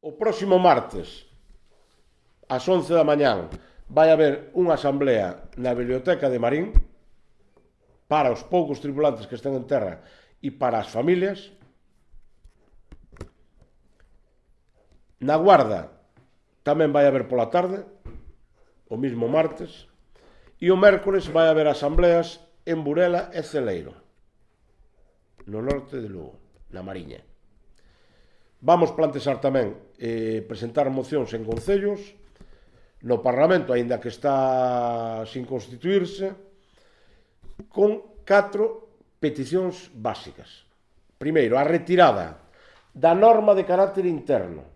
O próximo martes, ás 11 da mañán, vai haber unha asamblea na Biblioteca de Marín para os poucos tripulantes que estén en terra e para as familias. Na Guarda tamén vai haber pola tarde, o mismo martes, e o mércores vai haber asambleas en Burela e Celeiro, no norte de Lugo, na Mariña. Vamos plantexar tamén eh, presentar mocións en concellos, no Parlamento, aínda que está sin constituirse, con catro peticións básicas. Primeiro, a retirada da norma de carácter interno,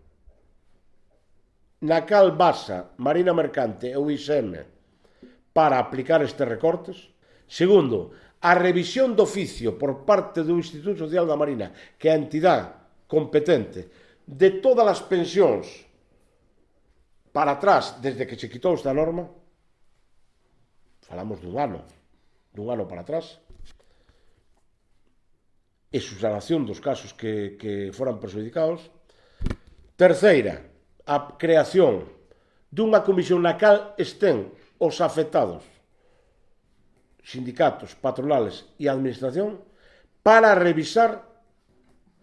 na cal basa Marina Mercante e o ISM para aplicar estes recortes. Segundo, a revisión do oficio por parte do Instituto Social da Marina, que é a entidade competente de todas as pensións para atrás desde que se quitou esta norma, falamos dun ano, dun ano para atrás, e subsanación dos casos que, que foran perjudicados. Terceira, a creación dunha comisión na cal estén os afectados, sindicatos, patronales e administración, para revisar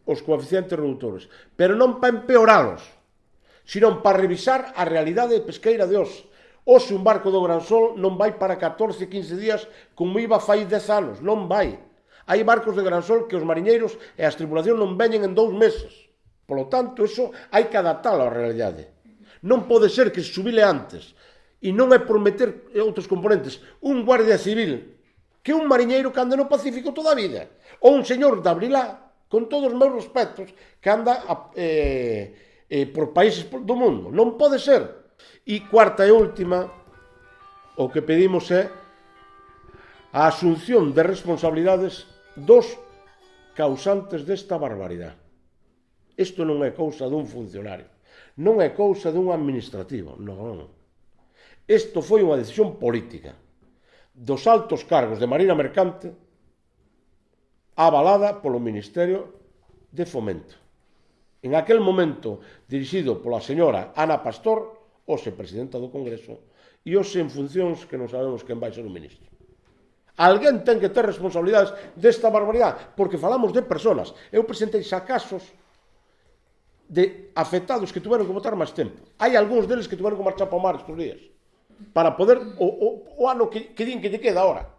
os coeficientes reductores, pero non para empeoralos, sino para revisar a realidade pesqueira de hoxe. Hoxe un barco do Gran Sol non vai para 14, 15 días como iba fai 10 anos, non vai. Hai barcos de Gran Sol que os mariñeiros e as tripulacións non veñen en dous meses. Polo tanto, eso hai que adaptalo á realidade. Non pode ser que se subile antes. E non é por meter outros componentes. Un guardia civil que un mariñeiro que anda no Pacífico toda a vida. Ou un señor de Abrilá con todos os meus respectos, que anda a, eh, eh, por países do mundo. Non pode ser. E cuarta e última, o que pedimos é a asunción de responsabilidades dos causantes desta barbaridade. Isto non é cousa dun funcionario, non é cousa dun administrativo, non. Isto foi unha decisión política dos altos cargos de Marina Mercante avalada polo Ministerio de Fomento. En aquel momento, dirixido pola señora Ana Pastor, hoxe presidenta do Congreso, e hoxe en funcións que non sabemos quen vai ser o ministro. Alguén ten que ter responsabilidades desta barbaridade, porque falamos de personas. Eu presentei xa casos de afectados que tiveron que votar máis tempo. Hai algúns deles que tiveron que marchar para o mar estes días, para poder o, o, o ano que, que din que lle queda ahora